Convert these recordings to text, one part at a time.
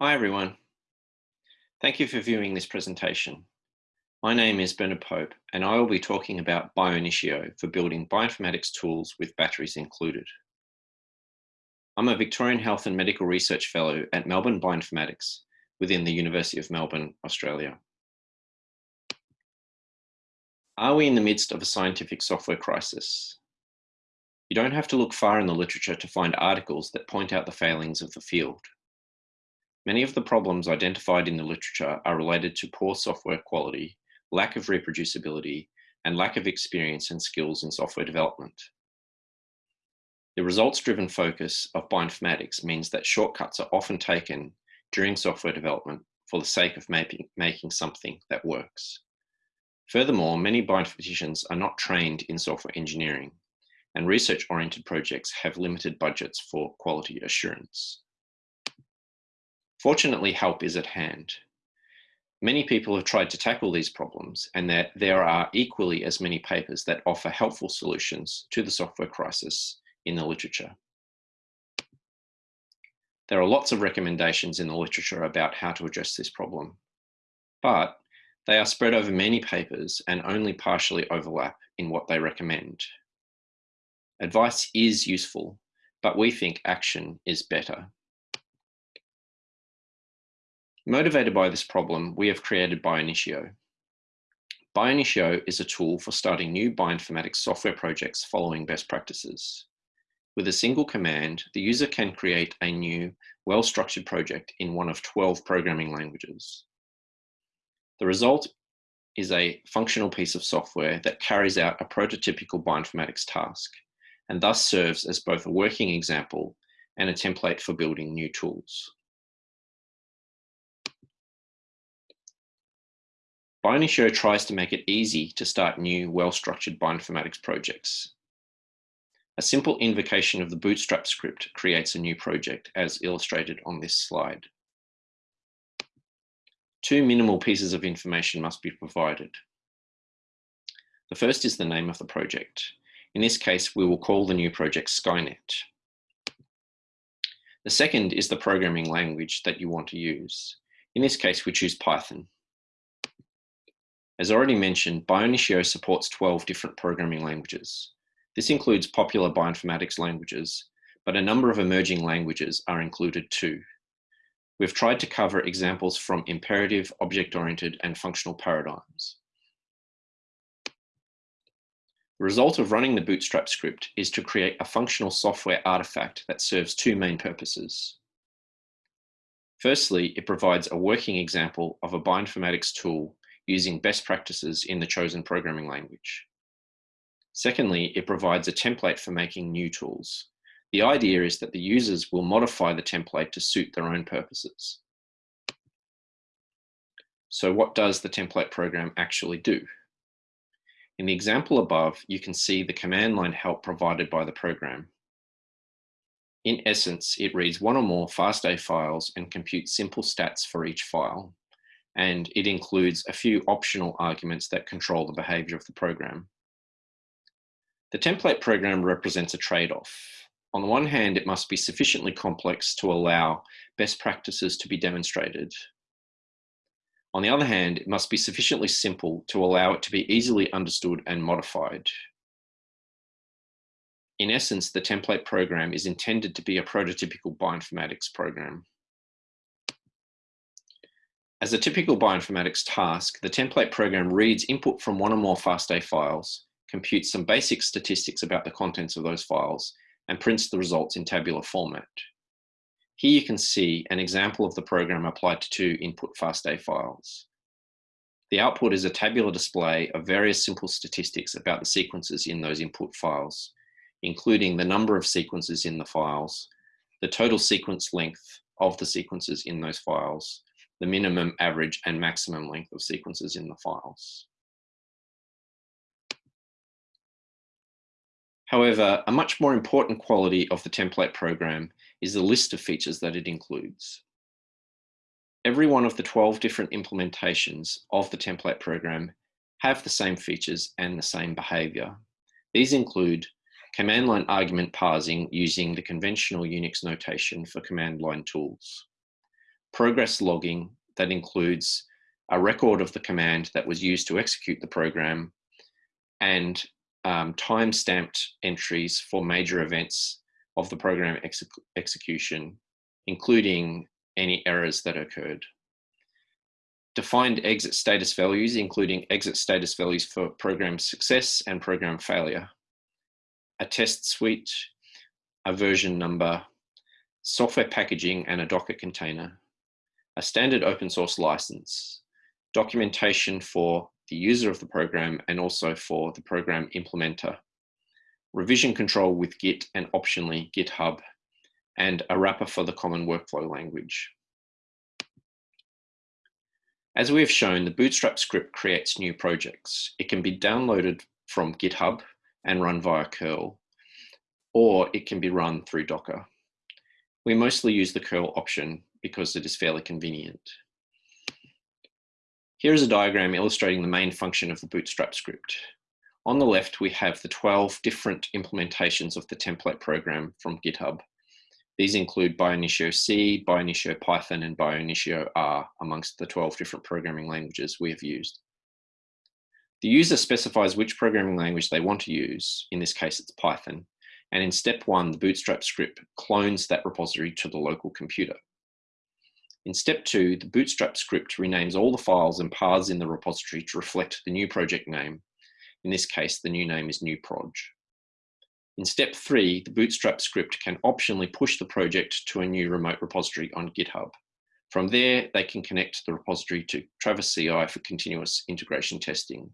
Hi everyone. Thank you for viewing this presentation. My name is Bernard Pope and I will be talking about Bionitio for building bioinformatics tools with batteries included. I'm a Victorian Health and Medical Research Fellow at Melbourne Bioinformatics within the University of Melbourne, Australia. Are we in the midst of a scientific software crisis? You don't have to look far in the literature to find articles that point out the failings of the field. Many of the problems identified in the literature are related to poor software quality, lack of reproducibility, and lack of experience and skills in software development. The results-driven focus of bioinformatics means that shortcuts are often taken during software development for the sake of making, something that works. Furthermore, many bioinformaticians are not trained in software engineering, and research-oriented projects have limited budgets for quality assurance. Fortunately, help is at hand. Many people have tried to tackle these problems and that there are equally as many papers that offer helpful solutions to the software crisis in the literature. There are lots of recommendations in the literature about how to address this problem, but they are spread over many papers and only partially overlap in what they recommend. Advice is useful, but we think action is better. Motivated by this problem, we have created Bionitio. Bionitio is a tool for starting new bioinformatics software projects following best practices. With a single command, the user can create a new, well-structured project in one of 12 programming languages. The result is a functional piece of software that carries out a prototypical bioinformatics task, and thus serves as both a working example and a template for building new tools. Bionitio tries to make it easy to start new, well-structured bioinformatics projects. A simple invocation of the Bootstrap script creates a new project, as illustrated on this slide. Two minimal pieces of information must be provided. The first is the name of the project. In this case, we will call the new project Skynet. The second is the programming language that you want to use. In this case, we choose Python. As already mentioned, Bionitio supports 12 different programming languages. This includes popular bioinformatics languages, but a number of emerging languages are included too. We've tried to cover examples from imperative, object-oriented, and functional paradigms. The result of running the Bootstrap script is to create a functional software artifact that serves two main purposes. Firstly, it provides a working example of a bioinformatics tool using best practices in the chosen programming language. Secondly, it provides a template for making new tools. The idea is that the users will modify the template to suit their own purposes. So what does the template program actually do? In the example above, you can see the command line help provided by the program. In essence, it reads one or more FASTA files and computes simple stats for each file and it includes a few optional arguments that control the behavior of the program. The template program represents a trade-off. On the one hand, it must be sufficiently complex to allow best practices to be demonstrated. On the other hand, it must be sufficiently simple to allow it to be easily understood and modified. In essence, the template program is intended to be a prototypical bioinformatics program. As a typical bioinformatics task, the template program reads input from one or more FASTA files, computes some basic statistics about the contents of those files, and prints the results in tabular format. Here you can see an example of the program applied to two input FASTA files. The output is a tabular display of various simple statistics about the sequences in those input files, including the number of sequences in the files, the total sequence length of the sequences in those files, the minimum, average, and maximum length of sequences in the files. However, a much more important quality of the template program is the list of features that it includes. Every one of the 12 different implementations of the template program have the same features and the same behavior. These include command line argument parsing using the conventional Unix notation for command line tools, progress logging that includes a record of the command that was used to execute the program, and um, time-stamped entries for major events of the program execution, including any errors that occurred. Defined exit status values, including exit status values for program success and program failure. A test suite, a version number, software packaging and a Docker container, a standard open source license, documentation for the user of the program and also for the program implementer, revision control with Git and optionally GitHub, and a wrapper for the common workflow language. As we have shown, the Bootstrap script creates new projects. It can be downloaded from GitHub and run via curl, or it can be run through Docker. We mostly use the curl option because it is fairly convenient. Here is a diagram illustrating the main function of the Bootstrap script. On the left, we have the 12 different implementations of the template program from GitHub. These include Bionitio C, Bionitio Python, and Bionitio R amongst the 12 different programming languages we have used. The user specifies which programming language they want to use, in this case it's Python, and in step one, the Bootstrap script clones that repository to the local computer. In step two, the Bootstrap script renames all the files and paths in the repository to reflect the new project name. In this case, the new name is newproj. In step three, the Bootstrap script can optionally push the project to a new remote repository on GitHub. From there, they can connect the repository to Travis CI for continuous integration testing.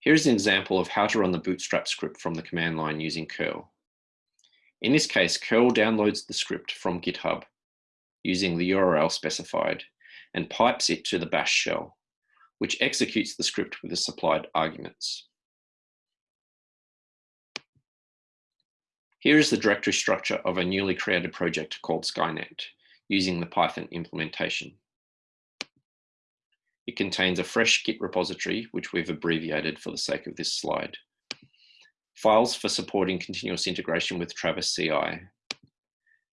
Here's an example of how to run the Bootstrap script from the command line using curl. In this case, curl downloads the script from GitHub using the URL specified and pipes it to the bash shell, which executes the script with the supplied arguments. Here is the directory structure of a newly created project called Skynet using the Python implementation. It contains a fresh Git repository, which we've abbreviated for the sake of this slide files for supporting continuous integration with Travis CI,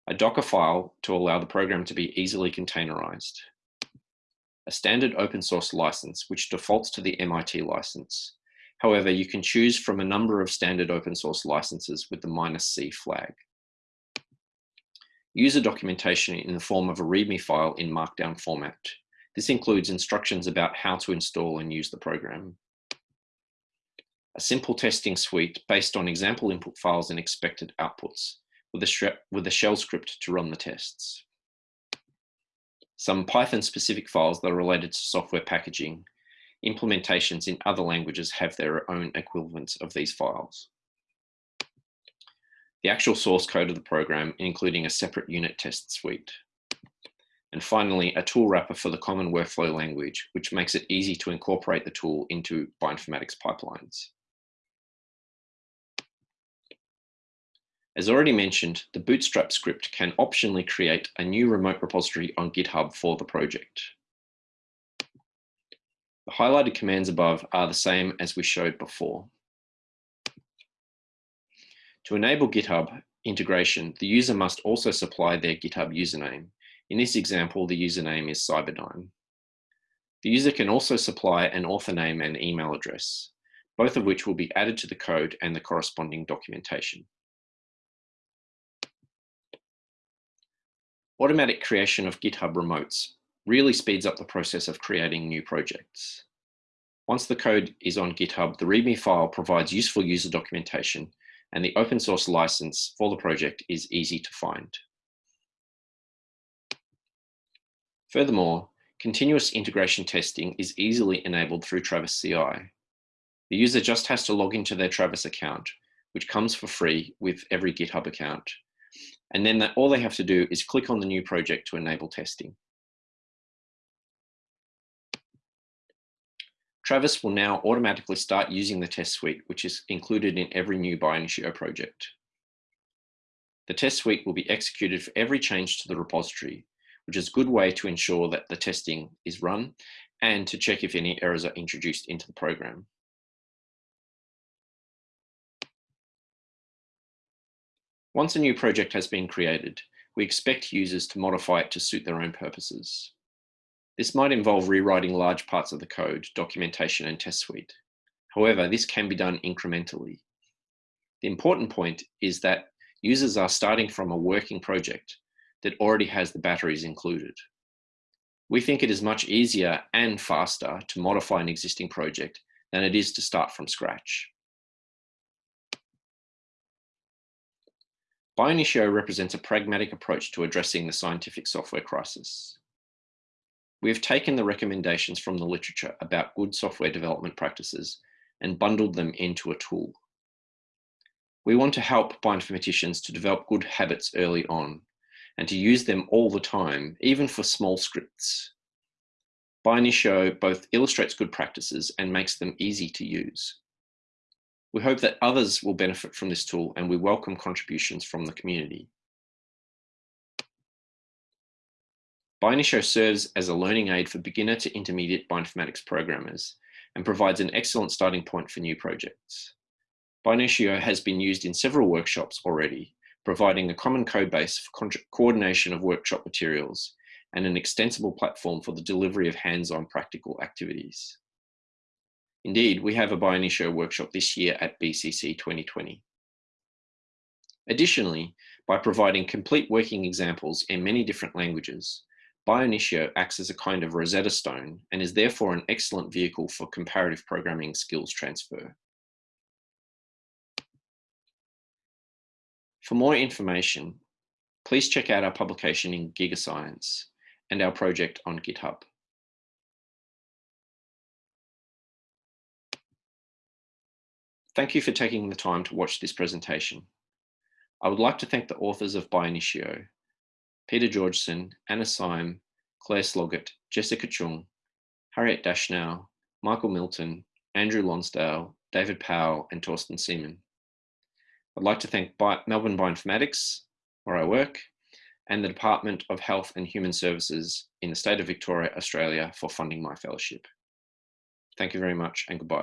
a Docker file to allow the program to be easily containerized, a standard open source license which defaults to the MIT license. However, you can choose from a number of standard open source licenses with the minus C flag. User documentation in the form of a README file in Markdown format. This includes instructions about how to install and use the program a simple testing suite based on example input files and expected outputs with a, with a shell script to run the tests. Some Python specific files that are related to software packaging. Implementations in other languages have their own equivalents of these files. The actual source code of the program, including a separate unit test suite. And finally, a tool wrapper for the common workflow language, which makes it easy to incorporate the tool into bioinformatics pipelines. As already mentioned, the Bootstrap script can optionally create a new remote repository on GitHub for the project. The highlighted commands above are the same as we showed before. To enable GitHub integration, the user must also supply their GitHub username. In this example, the username is Cyberdyne. The user can also supply an author name and email address, both of which will be added to the code and the corresponding documentation. Automatic creation of GitHub remotes really speeds up the process of creating new projects. Once the code is on GitHub, the README file provides useful user documentation and the open source license for the project is easy to find. Furthermore, continuous integration testing is easily enabled through Travis CI. The user just has to log into their Travis account, which comes for free with every GitHub account, and then all they have to do is click on the new project to enable testing. Travis will now automatically start using the test suite, which is included in every new Bionitio project. The test suite will be executed for every change to the repository, which is a good way to ensure that the testing is run and to check if any errors are introduced into the program. Once a new project has been created, we expect users to modify it to suit their own purposes. This might involve rewriting large parts of the code, documentation, and test suite. However, this can be done incrementally. The important point is that users are starting from a working project that already has the batteries included. We think it is much easier and faster to modify an existing project than it is to start from scratch. Bionitio represents a pragmatic approach to addressing the scientific software crisis. We have taken the recommendations from the literature about good software development practices and bundled them into a tool. We want to help bioinformaticians to develop good habits early on and to use them all the time, even for small scripts. Bionitio both illustrates good practices and makes them easy to use. We hope that others will benefit from this tool and we welcome contributions from the community. Bionitio serves as a learning aid for beginner to intermediate bioinformatics programmers and provides an excellent starting point for new projects. Bionitio has been used in several workshops already, providing a common code base for coordination of workshop materials and an extensible platform for the delivery of hands-on practical activities. Indeed, we have a Bionitio workshop this year at BCC 2020. Additionally, by providing complete working examples in many different languages, Bionitio acts as a kind of Rosetta Stone and is therefore an excellent vehicle for comparative programming skills transfer. For more information, please check out our publication in GigaScience and our project on GitHub. Thank you for taking the time to watch this presentation. I would like to thank the authors of Bionitio, Peter Georgeson, Anna Syme, Clare Sloggett, Jessica Chung, Harriet Dashnow, Michael Milton, Andrew Lonsdale, David Powell, and Torsten Seemann. I'd like to thank Bi Melbourne Bioinformatics, where I work, and the Department of Health and Human Services in the state of Victoria, Australia for funding my fellowship. Thank you very much and goodbye.